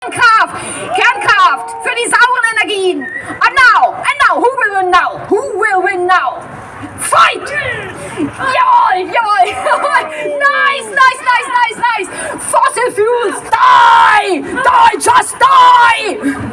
Kernkraft, Kernkraft für die sauren Energien. And now, and now, who will win now? Who will win now? Fight! Jawohl, jawohl. Nice, nice, nice, nice, nice. Fossil fuels, die! Die, just die!